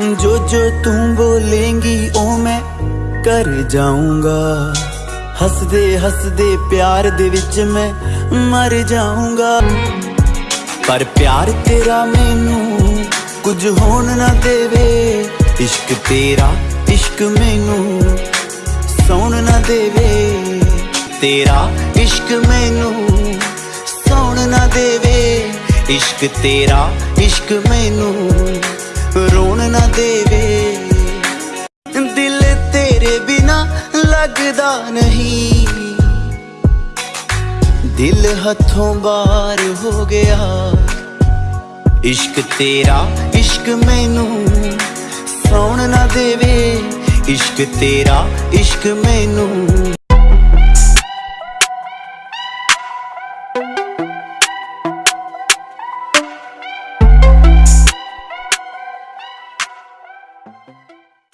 ਜੋ ਜੋ ਤੂੰ ਬੋਲੇਂਗੀ ਉਹ ਮੈਂ ਕਰ ਜਾਊਂਗਾ। ਹੱਸਦੇ ਹੱਸਦੇ ਪਿਆਰ ਦੇ ਵਿੱਚ ਮੈਂ ਮਰ ਜਾਊਂਗਾ। ਪਰ ਪਿਆਰ ਤੇਰਾ ਮੈਨੂੰ ਕੁਝ ਹੋਣ ਨਾ ਦੇਵੇ। ਇਸ਼ਕ ਤੇਰਾ, ਇਸ਼ਕ ਮੈਨੂੰ ਸੌਣ ਨਾ ਦੇਵੇ। ਤੇਰਾ ਇਸ਼ਕ ਮੈਨੂੰ ਸੌਣ ਨਾ ਦੇਵੇ। ਇਸ਼ਕ ਤੇਰਾ, ਇਸ਼ਕ ਮੈਨੂੰ ਲੱਗਦਾ ਨਹੀਂ। ਦਿਲ ਹੱਥੋਂ ਬਾਹਰ ਹੋ ਗਿਆ। ਇਸ਼ਕ ਤੇਰਾ, ਇਸ਼ਕ ਮੈਨੂੰ ਸੌਣ ਨਾ ਦੇਵੇ। ਇਸ਼ਕ ਤੇਰਾ, ਇਸ਼ਕ ਮੈਨੂੰ।